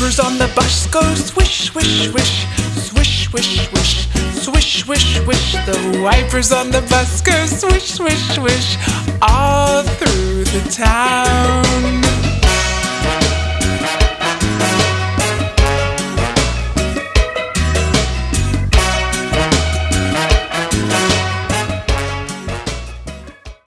Wipers on the bus go swish, swish, swish, swish, swish, swish, swish, swish, swish. The wipers on the bus go swish, swish, swish, all through the town.